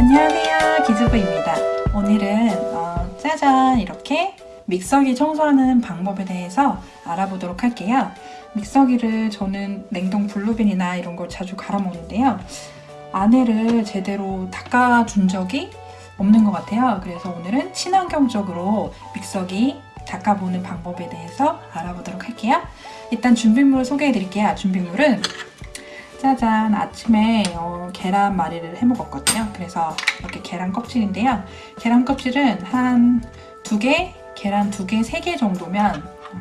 안녕하세요 기즈부입니다. 오늘은 어, 짜잔 이렇게 믹서기 청소하는 방법에 대해서 알아보도록 할게요. 믹서기를 저는 냉동 블루빈이나 이런 걸 자주 갈아 먹는데요. 안에를 제대로 닦아준 적이 없는 것 같아요. 그래서 오늘은 친환경적으로 믹서기 닦아보는 방법에 대해서 알아보도록 할게요. 일단 준비물 소개해 드릴게요. 준비물은 짜잔. 아침에 어, 계란말이를 해 먹었거든요. 그래서 이렇게 계란 껍질인데요. 계란 껍질은 한 두 개, 계란 두 개, 세 개 정도면 어,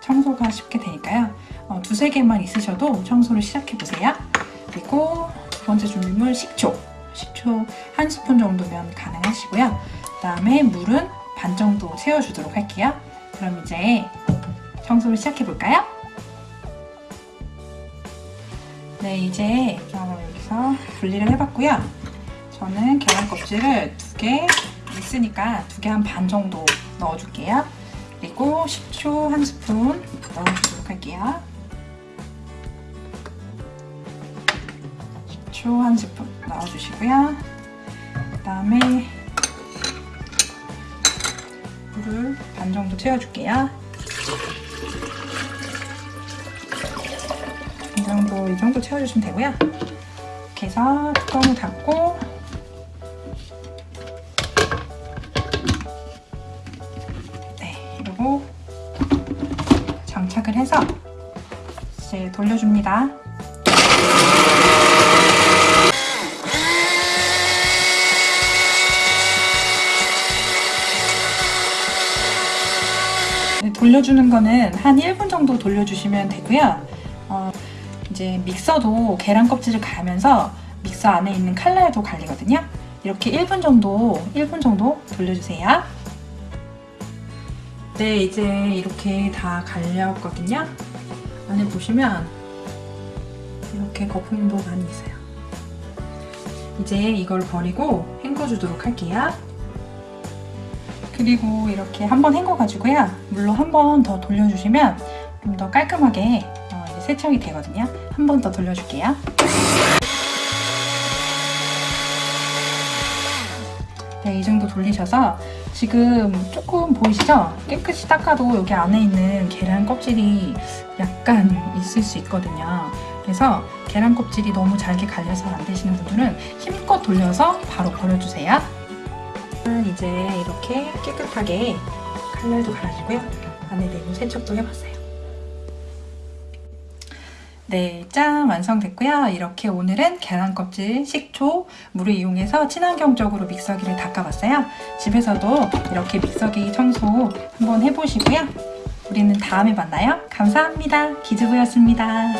청소가 쉽게 되니까요. 어, 두세 개만 있으셔도 청소를 시작해 보세요. 그리고 두 번째 준비물 식초. 식초 한 스푼 정도면 가능하시고요. 그 다음에 물은 반 정도 채워주도록 할게요. 그럼 이제 청소를 시작해 볼까요? 네 이제 여기서 분리를 해봤고요. 저는 계란 껍질을 두 개 있으니까 두 개 한 반 정도 넣어줄게요. 그리고 식초 한 스푼 넣어주도록 할게요. 식초 한 스푼 넣어주시고요. 그 다음에 물을 반 정도 채워줄게요. 이 정도, 이 정도 채워주시면 되고요. 이렇게 해서 뚜껑을 닫고 네, 그리고 장착을 해서 이제 돌려줍니다. 네, 돌려주는 거는 한 1분 정도 돌려주시면 되고요. 어, 이제 믹서도 계란 껍질을 갈면서 믹서 안에 있는 칼날도 갈리거든요. 이렇게 1분 정도, 1분 정도 돌려주세요. 네, 이제 이렇게 다 갈렸거든요. 안에 보시면 이렇게 거품도 많이 있어요. 이제 이걸 버리고 헹궈주도록 할게요. 그리고 이렇게 한번 헹궈가지고요. 물로 한 번 더 돌려주시면 좀 더 깔끔하게 어, 세척이 되거든요. 한 번 더 돌려줄게요. 네, 이 정도 돌리셔서 지금 조금 보이시죠? 깨끗이 닦아도 여기 안에 있는 계란 껍질이 약간 있을 수 있거든요. 그래서 계란 껍질이 너무 잘게 갈려서 안 되시는 분들은 힘껏 돌려서 바로 버려주세요. 이제 이렇게 깨끗하게 칼날도 갈아주고요. 안에 내부 세척도 해봤어요. 네, 짠! 완성됐고요. 이렇게 오늘은 계란 껍질, 식초, 물을 이용해서 친환경적으로 믹서기를 닦아봤어요. 집에서도 이렇게 믹서기 청소 한번 해보시고요. 우리는 다음에 만나요. 감사합니다. 기즈부였습니다.